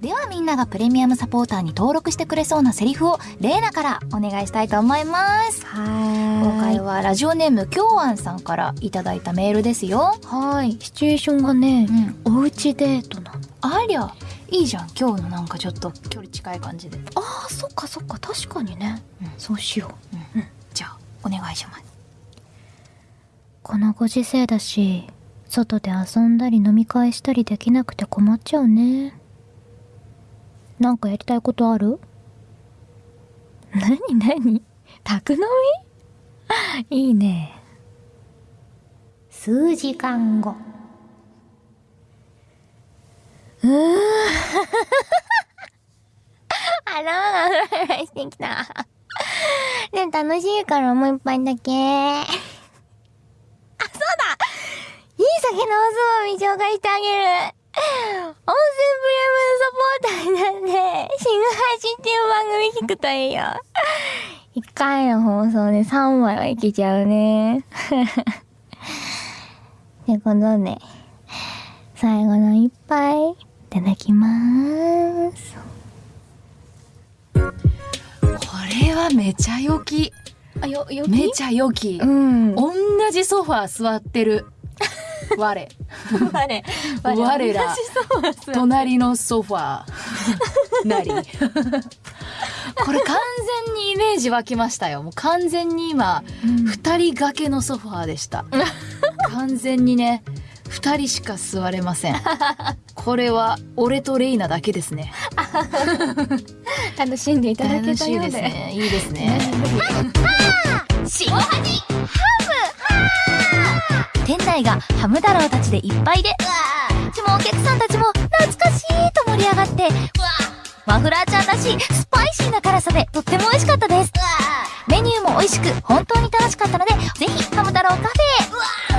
ではみんながプレミアムサポーターに登録してくれそうなセリフをレイナからお願いしたいと思います。は今回はラジオネームきょうあんさんからいただいたメールですよ。はい。シチュエーションがねう、ん。おうちデートな。のありゃいいじゃん。今日のなんかちょっと距離近い感じで、あーそっかそっか。確かにね、うん。そうしよう。うん。じゃあお願いします。このご時世だし外で遊んだり飲み会したりできなくて困っちゃうねなんかやりたいことある？なになに宅飲み？いいね。数時間後。うー。ん頭がフラフラしてきた。でも楽しいからもう一杯だけ。あ、そうだ。いい酒のおつまみ紹介してあげる。温泉プレミアムサポーターになって、新配信っていう番組聞くといいよ。一回の放送で3枚はいけちゃうね。ってことで、最後の一杯、いただきまーす。これはめちゃ良きあ、よ、よめちゃ良きうん。同じソファー座ってる 我。我、我。ら。隣のソファー。なり。これ完全にイメージ湧きましたよ。もう完全に今二人掛けのソファーでした。完全にね二人しか座れません。これは俺とレイナだけですね。楽しんでいただけ楽しいですたようで。ね。いいですねがハム太郎たちでいっぱいで、でもお客さんたちも懐かしいと盛り上がって、マフラーちゃんらしいスパイシーな辛さでとっても美味しかったです。メニューも美味しく本当に楽しかったので、ぜひハム太郎カフェへ。